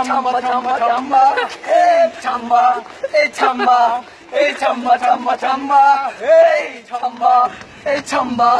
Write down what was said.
samba ছাম্বা ছাম্বা এই ছাম্বা এই ছাম্বা এই ছাম্বা ছাম্বা ছাম্বা এই ছাম্বা এই ছাম্বা